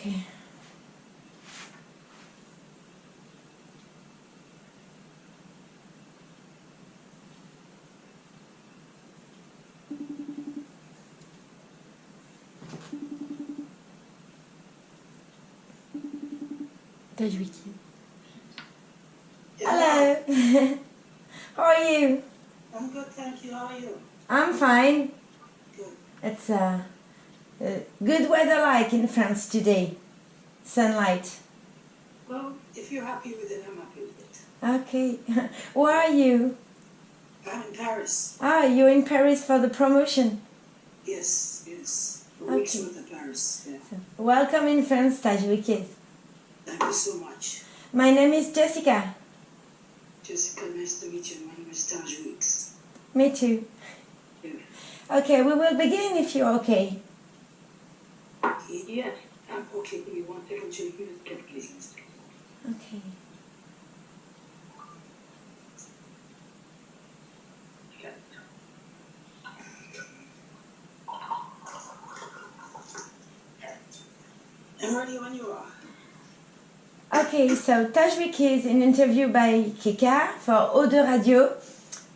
Okay. Taj Weekes. Hello. How are you? I'm good, thank you. How are you? I'm fine. Good. It's uh, uh, good weather like in France today. Sunlight. Well, if you're happy with it, I'm happy with it. Okay. Where are you? I'm in Paris. Ah, you're in Paris for the promotion. Yes, yes. Weeks Okay. the Paris. Yeah. Welcome in France, Taj Weekes. Thank you so much. My name is Jessica. Jessica, nice to meet you. My name is Taj Weekes. Me too. Yeah. Okay, we will begin if you're okay. Yes, I'm okay. Give me one second to use get please. Okay. I'm ready when you are. Okay, so Tajwik is an interview by Kika for Eau de Radio.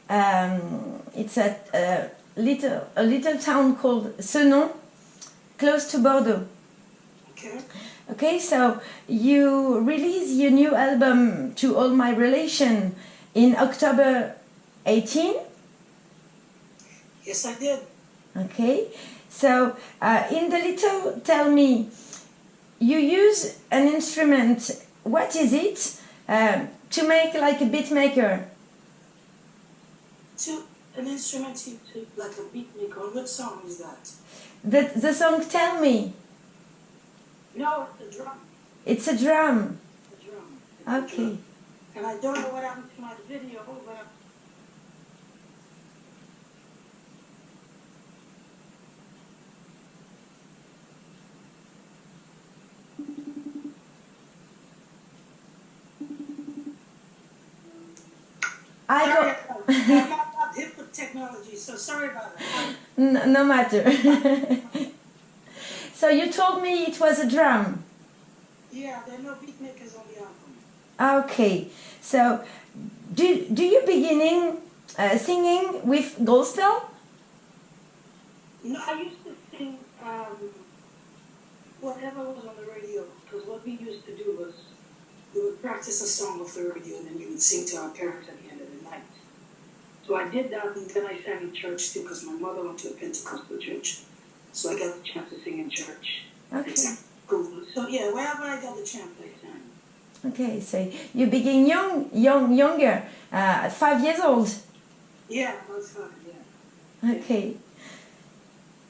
Um, it's a, a little a little town called Cenon, close to Bordeaux. Okay? Okay, so you release your new album to All My Relation in October 18. Yes, I did. Okay, so uh, in the little tell me, you use an instrument. What is it um, to make like a beat maker? To an instrument like a beat maker. What song is that? The the song tell me. No, it's a drum. It's a drum. A drum. It's a Okay. drum. And I don't know what happened to my video, but I Sorry, got I'm not hip with technology, so sorry about that. no, no matter. so you told me it was a drum. Yeah, there are no beat makers on the album. Okay, so do, do you beginning uh, singing with gospel? No, I used to sing um, whatever was on the radio, because what we used to do was we would practice a song off the radio and then we would sing to our parents at the end of the night. So I did that and then I sang in church too, because my mother went to a Pentecostal church. So I got the chance to sing in church. Okay. So yeah, wherever I got the chance, I sang. Okay, so you begin young, young, younger, uh, five years old. Yeah, that's fine, yeah. Okay.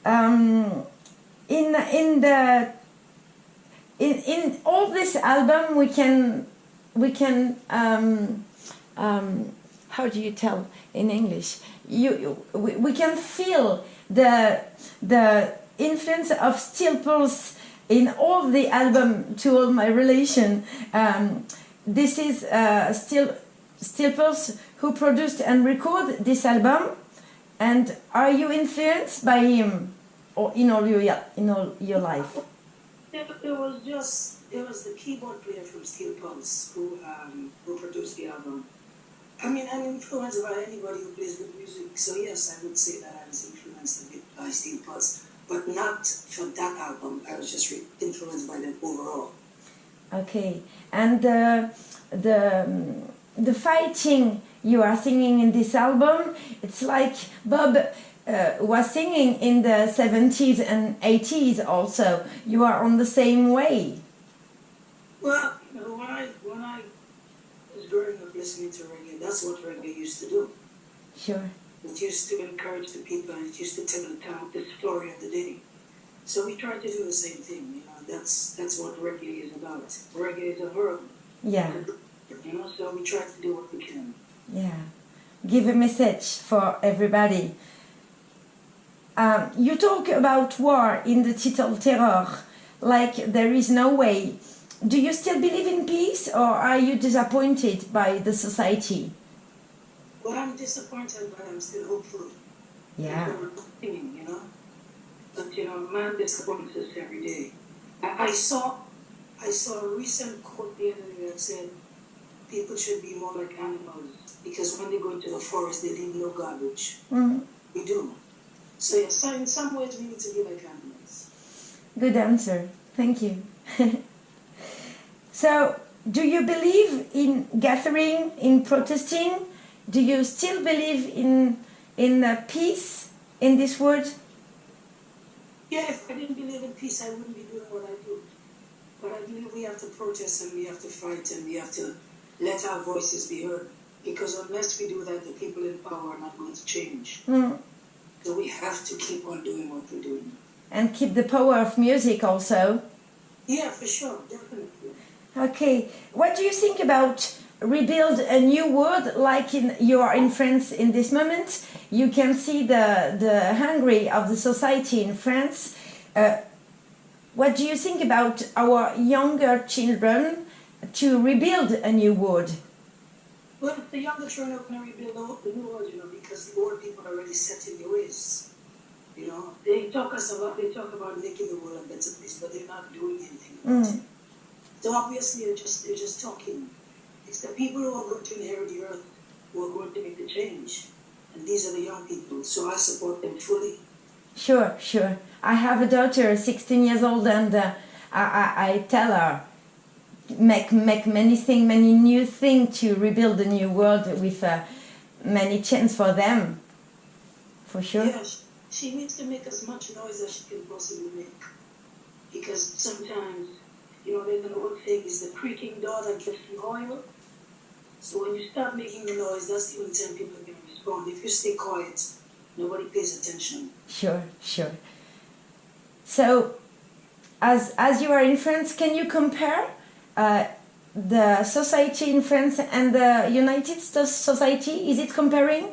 Um, in in the in in all this album, we can we can um, um, how do you tell in English? You, you we, we can feel the the influence of Steel Pulse in all the album to all my relation. Um, this is uh, Steel Steel Pulse who produced and recorded this album. And are you influenced by him, or in all your in all your life? It, it was just it was the keyboard player from Steel Pulse who um, who produced the album. I mean, I'm influenced by anybody who plays good music. So yes, I would say that I was influenced bit by Steel Pulse, but not for that album. I was just influenced by them overall. Okay, and the the um, the fighting you are singing in this album, it's like Bob uh, was singing in the seventies and eighties. Also, you are on the same way. Well, you know, when I when I was growing up listening to reggae, that's what reggae used to do. Sure. It used to encourage the people and it used to tell the town the story of the day. So we tried to do the same thing, you know, that's that's what reggae is about. Reggae is a verb. Yeah. You know, so we try to do what we can. Yeah, give a message for everybody. Um, you talk about war in the title Terror, like there is no way. Do you still believe in peace or are you disappointed by the society? Well, I'm disappointed, but I'm still hopeful. Yeah, Singing, you know. But you know, man disappoints us every day. I, I saw, I saw a recent quote the other day that said, people should be more like animals because when they go into the forest, they leave no garbage. Mm, We do. So yes, so in some ways we need to be like animals. good answer. Thank you. so, do you believe in gathering, in protesting? Do you still believe in in uh, peace in this world? Yeah, if I didn't believe in peace, I wouldn't be doing what I do. But I believe we have to protest and we have to fight and we have to let our voices be heard. Because unless we do that, the people in power are not going to change. Mm, So we have to keep on doing what we're doing. and keep the power of music also. Yeah, for sure, definitely. Okay, what do you think about rebuild a new world like in you are in France in this moment? You can see the the hungry of the society in France. Uh, what do you think about our younger children to rebuild a new world? Well, the younger children are going to rebuild the, new world, you know, because the old people are already set in their ways. You know, they talk us about, they talk about making the world a better place, but they're not doing anything Mm. So obviously, they're just they're just talking. It's the people who are going to inherit the earth who are going to make the change, and these are the young people. So I support them fully. Sure, sure. I have a daughter, 16 years old, and uh, I, I, I tell her make make many things, many new things to rebuild a new world with uh, many chance for them. For sure. Yeah, she, needs to make as much noise as she can possibly make, because sometimes, you know, there's an old thing: is the creaking door that gets the oil. So when you start making the noise, that's the only time people are going to respond. If you stay quiet, nobody pays attention. Sure, sure. So, as as you are in France, can you compare uh, the society in France and the United States society? Is it comparing?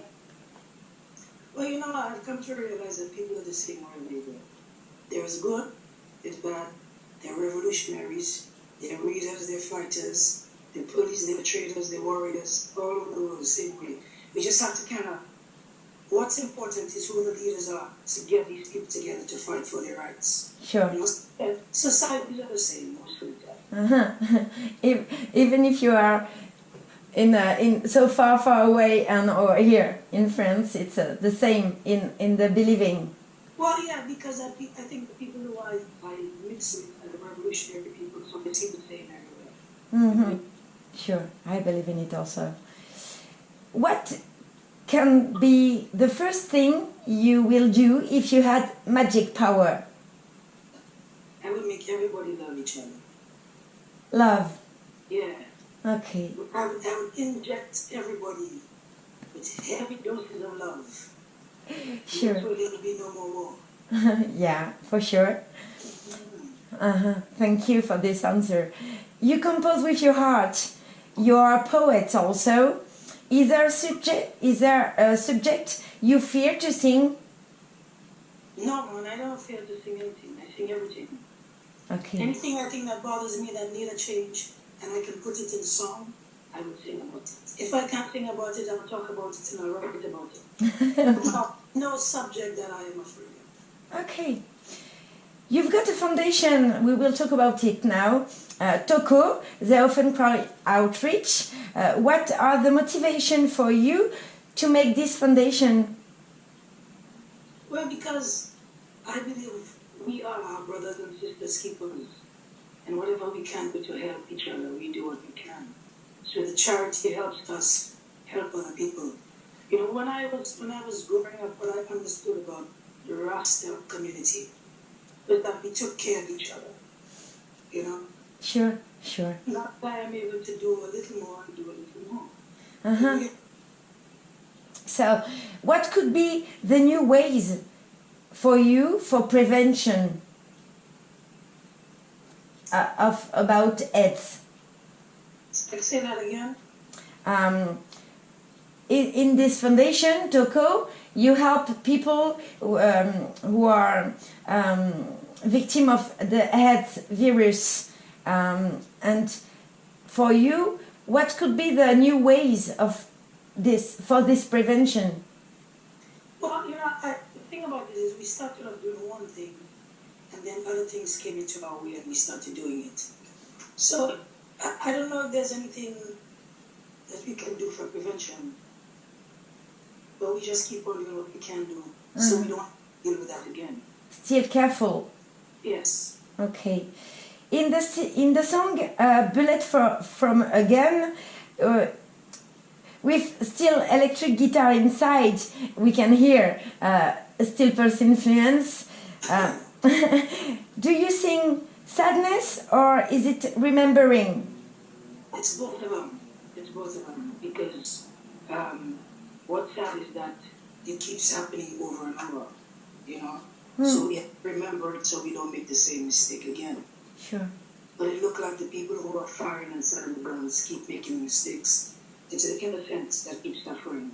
Well, you know, I've come to realize that people are the same way they There's good, there's bad. They're revolutionaries, they're readers, they're fighters, they're police, they're traders, they're warriors, all of the world the same way. We just have to kind of, what's important is who the leaders are to get these people together to fight for their rights. Sure. You know, societies are the same most of. Uh-huh. if, even if you are in uh, in so far far away and or here in France, it's uh, the same in in the believing. Well, yeah, because I, pe- I think the people who I, I mix with are the revolutionary people, so they seem the same everywhere. hmm Sure, I believe in it also. What can be the first thing you will do if you had magic power? I would make everybody love each other. Love. Yeah. Okay. I would, I would inject everybody with heavy doses of love. Sure. So there'll be no more war. yeah, for sure. Uh-huh. Thank you for this answer. You compose with your heart. You are a poet also. Is there a subject? Is there a subject you fear to sing? No, I don't fear to sing anything. I sing everything. Okay. Anything I think that bothers me that need a change and I can put it in song, I will sing about it. If I can't sing about it, I'll talk about it and I'll write about it. no, no subject that I am afraid of. Okay. You've got a foundation, we will talk about it now. Uh, TOCO, the Often Cry Outreach. Uh, what are the motivation for you to make this foundation? Well, because I believe we are our brothers and sisters keepers. And whatever we can do to help each other, we do what we can. So the charity helps us help other people. You know, when I was when I was growing up, what I understood about the Rasta community was that we took care of each other. You know, Sure, sure. not that I'm able to do a little more and do a little more. Uh-huh. So, what could be the new ways for you for prevention uh, of about AIDS? Say that again. Um, in, in this foundation, TOCO, you help people who, um, who are um, victim of the AIDS virus, um, and for you, what could be the new ways of this for this prevention? Well, you know, I, the thing about it is we started off doing one thing, and then other things came into our way and we started doing it. So I, I don't know if there's anything that we can do for prevention, we just keep on doing what we can do so we don't deal with that again. Still careful. Yes. Okay. In the in the song uh, "Bullet for, from a Gun," uh, with still electric guitar inside, we can hear uh, a Steel Pulse influence. Uh, do you sing sadness or is it remembering? It's both of them. It's both of them because um, what's sad is that it keeps happening over and over, you know. So we have to remember it so we don't make the same mistake again. Sure. But it looked like the people who are firing and selling the guns keep making mistakes. It's the innocents that keep suffering.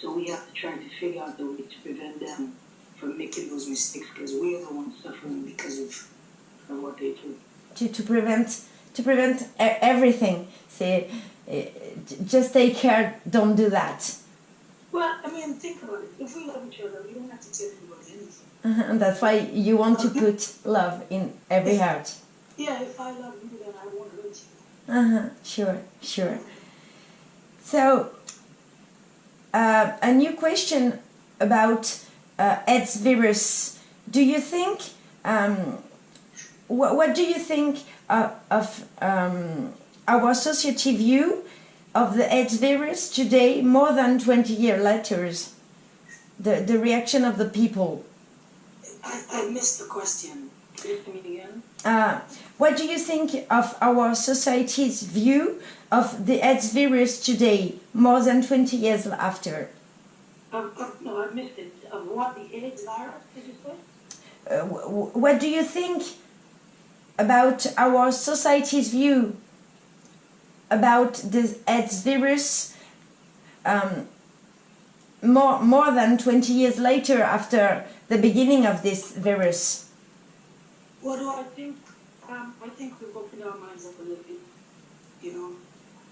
So we have to try to figure out the way to prevent them from making those mistakes because we're the ones suffering because of, of what they do. To, to prevent to prevent everything. Say, uh, just take care. Don't do that. Well, I mean, think about it. If we love each other, we don't have to tell anybody anything. Uh-huh, And that's why you want to put love in every heart. Yeah, if I love you, then I won't hurt you. Uh-huh, sure, sure. So, uh, a new question about uh, AIDS virus. Do you think, um, wh- what do you think uh, of um, our society view of the AIDS virus today, more than 20 years later? The, the reaction of the people. I, I missed the question. Can me again? Uh, what do you think of our society's view of the AIDS virus today, more than 20 years after? Um, uh, no, I missed it. Of what the AIDS virus, did you say? Uh, wh- wh- what do you think about our society's view about this AIDS virus um, more, more than 20 years later after the beginning of this virus? Do I think? Um, I think we've opened our minds up a little bit. You know,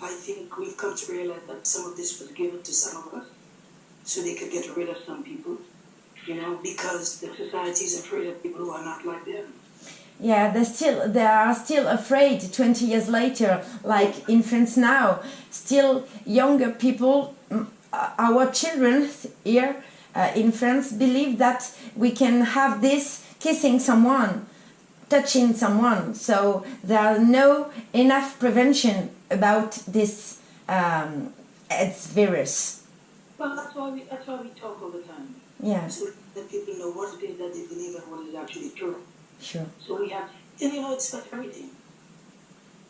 I think we've come to realize that some of this was given to some of us so they could get rid of some people. You know, because the society is afraid of people who are not like them. Yeah, they still they are still afraid 20 years later, like in France now. Still younger people, uh, our children here uh, in France believe that we can have this kissing someone, touching someone. So there are no enough prevention about this um, AIDS virus. Well, that's why we that's why we talk all the time. Yeah, So that people know what it is that they believe and what is actually true. Sure. So we have, and you know, it's for everything.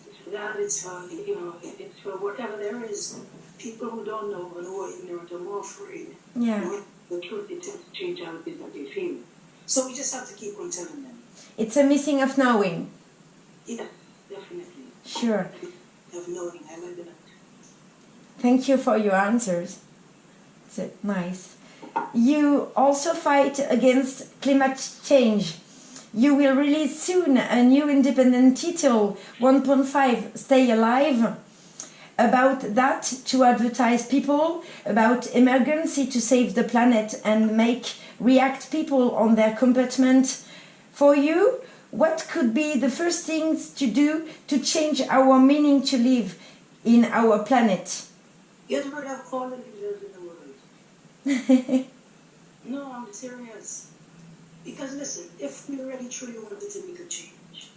It's for that, it's for, you know, it's for whatever there is. People who don't know and who are ignorant are more afraid. Yeah, The truth, it tends to change how it is that they feel. So we just have to keep on telling them. it's a missing of knowing. Yeah, definitely. Sure. Of knowing, I like that. Thank you for your answers. It's uh, nice. You also fight against climate change. You will release soon a new independent title, 1.5 Stay Alive, about that to advertise people about emergency to save the planet and make react people on their commitment. For you, what could be the first things to do to change our meaning to live in our planet? Get rid of all the leaders in the world. No, I'm serious. Because listen, if we really truly wanted to make a change,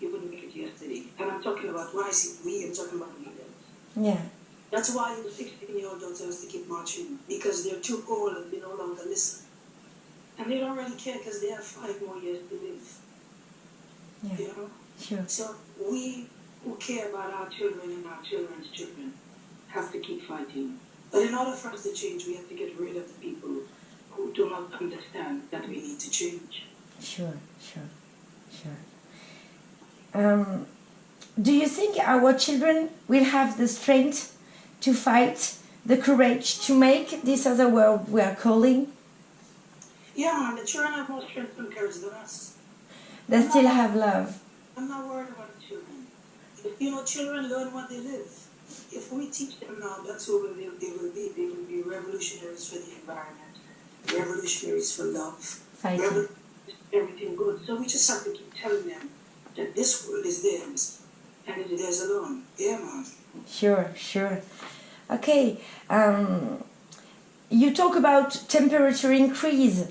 you wouldn't make it yesterday. And I'm talking about when I say we, I'm talking about leaders. yeah. That's why the 16 year old tell us to keep marching because they're too old and they no longer listen. And they don't really care because they have five more years to live. Yeah. You know? Sure. So we who care about our children and our children's children have to keep fighting. But in order for us to change, we have to get rid of the people who do not understand that we need to change. Sure, sure, sure. Um, do you think our children will have the strength to fight, the courage to make this other world we are calling? Yeah, the children have more strength and courage than us. They still have love. I'm not worried about the children. If, you know, children learn what they live. If we teach them now, that's who they, they will be. They will be revolutionaries for the environment, revolutionaries for love, revolutionaries everything good. So we just have to keep telling them that this world is theirs and it is theirs alone. Yeah, man. Sure, sure. Okay. Um, you talk about temperature increase.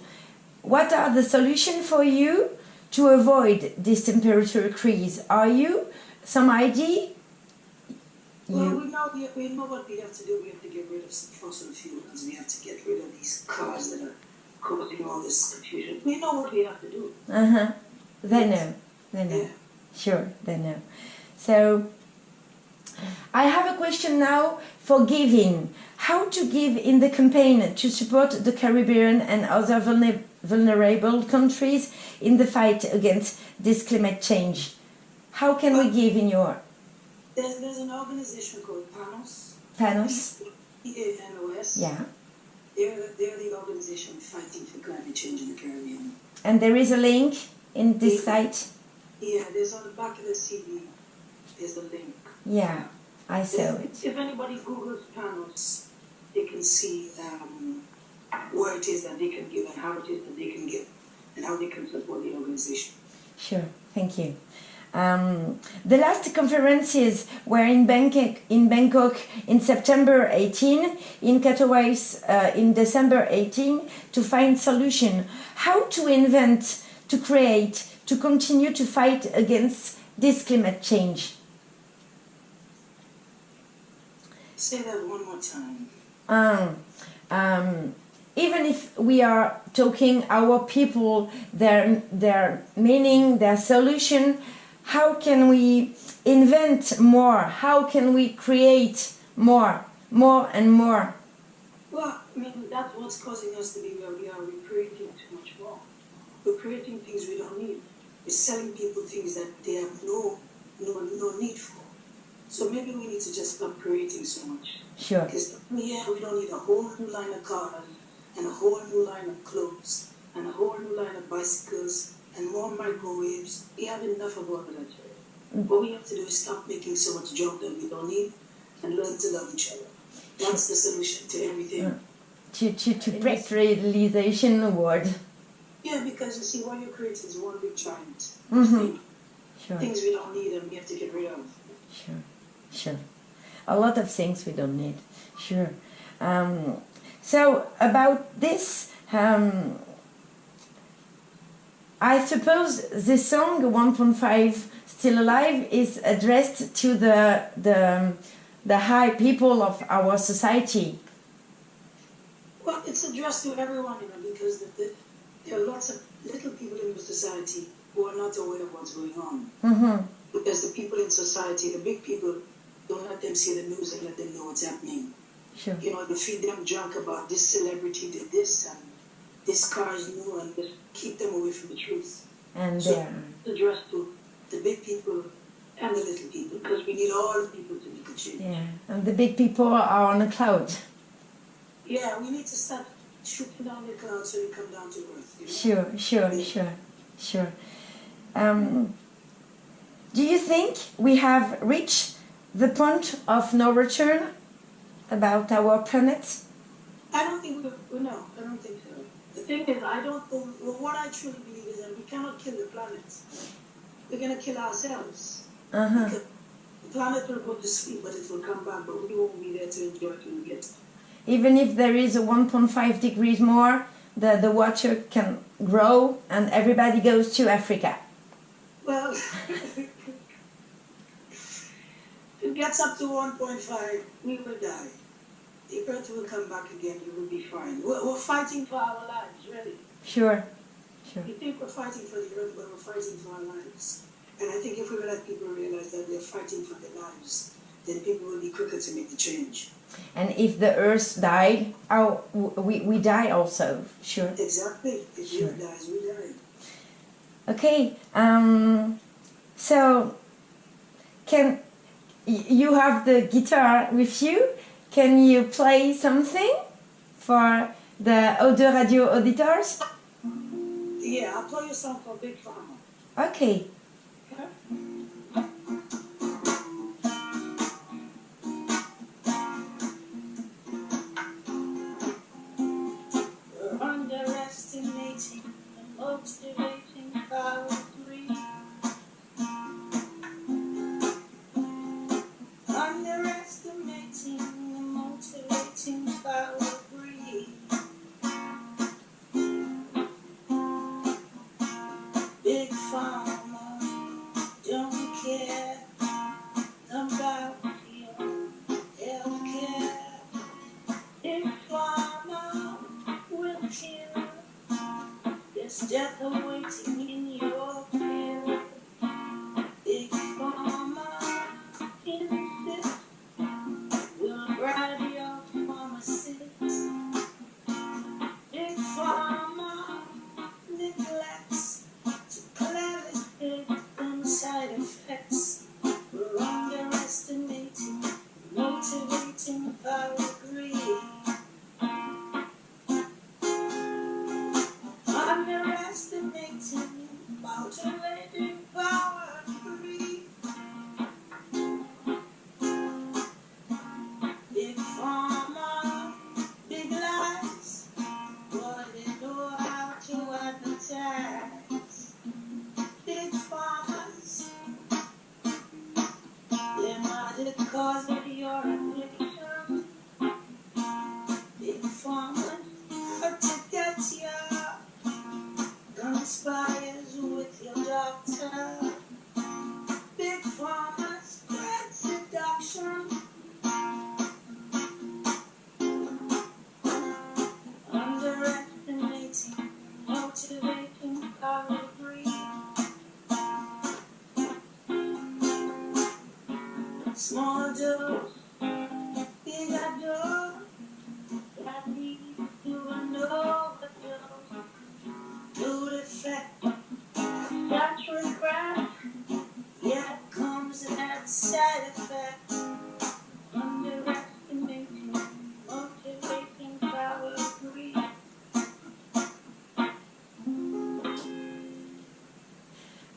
What are the solutions for you to avoid this temperature increase? Are you some idea? Well, You, we know, we, know what we have to do. We have to get rid of some fossil fuels. We have to get rid of these cars that are causing all this confusion. We know what we have to do. uh-huh. They know. They know. Yeah. Sure, they know. So, I have a question now for giving. How to give in the campaign to support the Caribbean and other vulner- vulnerable countries in the fight against this climate change? How can we give in your There's, there's an organization called PANOS. Panos. P-A-N-O-S. Yeah. They're, the- they're the organization fighting for climate change in the Caribbean. And there is a link in this site? Yeah, there's on the back of the CD, there's a link. Yeah, I saw it. If anybody Googles PANOS, they can see um, where it is that they can give and how it is that they can give and how they can support the organization. Sure, thank you. Um, the last conferences were in Bangkok, in Bangkok in September 18, in Katowice uh, in December 18, to find solution. How to invent, to create, to continue to fight against this climate change. Say that one more time. Um, um, even if we are talking our people, their their meaning, their solution, how can we invent more? How can we create more, more and more? Well, I mean, that's what's causing us to be where we are. We're creating too much more. We're creating things we don't need. We're selling people things that they have no, no, no need for. So maybe we need to just stop creating so much. Sure, Because yeah, we don't need a whole new line of cars and a whole new line of clothes and a whole new line of bicycles and more microwaves. We have enough of all of that. What we have to do is stop making so much junk that we don't need and learn to love each other. That's the solution to everything. to to to break realization word. Yeah, because you see, what you create is one big giant Mhm. thing. Sure, Things we don't need and we have to get rid of. sure, sure. A lot of things we don't need. Sure. Um, so about this. Um, I suppose this song 1.5 Still Alive is addressed to the the the high people of our society. Well, it's addressed to everyone, you know, because the, the, there are lots of little people in the society who are not aware of what's going on. hmm Because the people in society, the big people, don't let them see the news and let them know what's happening. Sure. You know, they feed them junk about this celebrity did this and is new and just keep them away from the truth. And So there. it's addressed to the big people and the little people because we need all the people to make a change. Yeah. And the big people are on a cloud. Yeah, we need to start shooting down the clouds so they come down to earth. You know? Sure, sure, sure, sure. Um, do you think we have reached the point of no return about our planet? I don't think we no, I don't think. The thing is, I don't. What I truly believe is that we cannot kill the planet. We're gonna kill ourselves. Uh-huh. The planet will go to sleep, but it will come back. But we won't be there to enjoy it when we get. Even if there is a 1.5 degrees more, the, the water can grow and everybody goes to Africa. Well, if it gets up to 1.5, we will die. The earth will come back again. You will be fine. We're, we're fighting for our lives, really. Sure, sure. We think we're fighting for the earth, but we're fighting for our lives. And I think if we let people realize that they're fighting for their lives, then people will be quicker to make the change. And if the earth died, our, we, we die also, sure. Exactly. If Sure. dies, we die. Okay, um, so can you have the guitar with you? Can you play something for the Audio Radio auditors? Yeah, I'll play you a song called Big. Okay, Okay?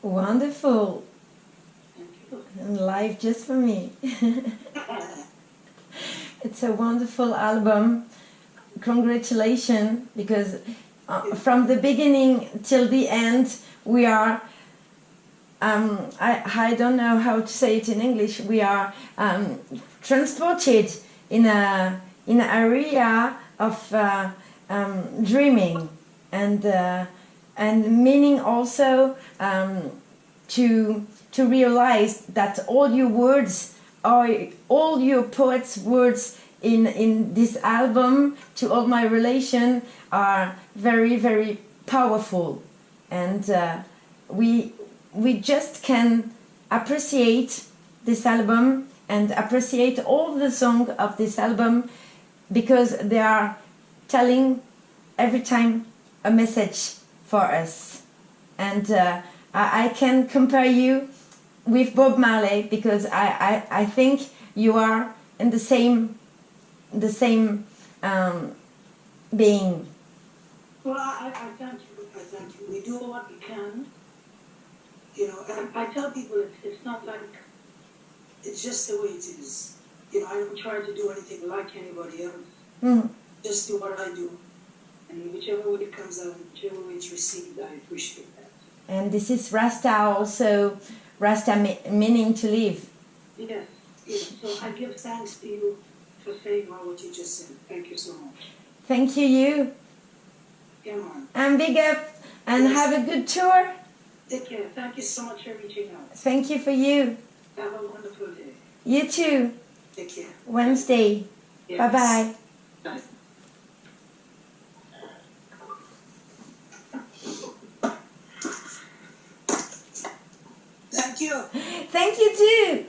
Wonderful. And live just for me. it's a wonderful album. Congratulations, because uh, from the beginning till the end, we are. Um, I, I don't know how to say it in English. We are um, transported in a in an area of uh, um, dreaming and uh, and meaning also um, to to realize that all your words are all your poets words in in this album to all my relation are very very powerful. And uh, we we just can appreciate this album and appreciate all the songs of this album because they are telling every time a message for us and uh, I, I can compare you with Bob Marley because I, I, I think you are in the same the same um, being. Well, I, I thank you. I thank you. We do what we can. You know, and I tell people it's, it's not like, it's just the way it is. You know, I don't try to do anything like anybody else. Mm. Just do what I do. And whichever way it comes out, whichever way it's received, I appreciate that. And this is Rasta also, Rasta me- meaning to live. Yes. yes. So I give thanks to you for saying all what you just said. Thank you so much. Thank you, you, Come on. and big up, and have a good tour. Take care. Thank you so much for reaching out. Thank you for you. Have a wonderful day. You too. Take care. Wednesday. Yes. Bye. Bye. Thank you. Thank you too.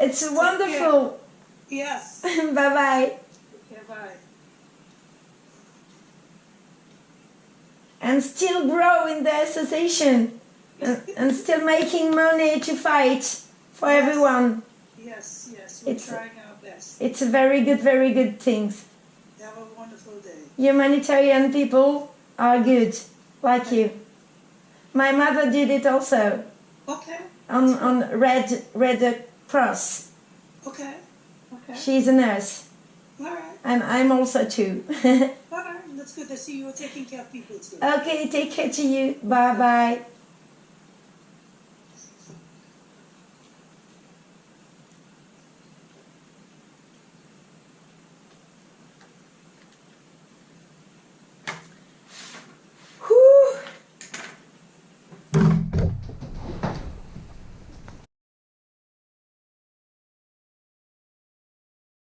It's wonderful. Yes. bye bye. Okay, bye. And still grow in the association, and, and still making money to fight for everyone. Yes, yes. We're It's- trying our best. It's a very good, very good things. Have a wonderful day. Humanitarian people are good, like you. My mother did it also Okay. on, on Red Red Cross. Okay. Okay. She's a nurse, All right. and I'm also too. All right. That's good to see you were taking care of people too. okay, take care to you. Bye bye.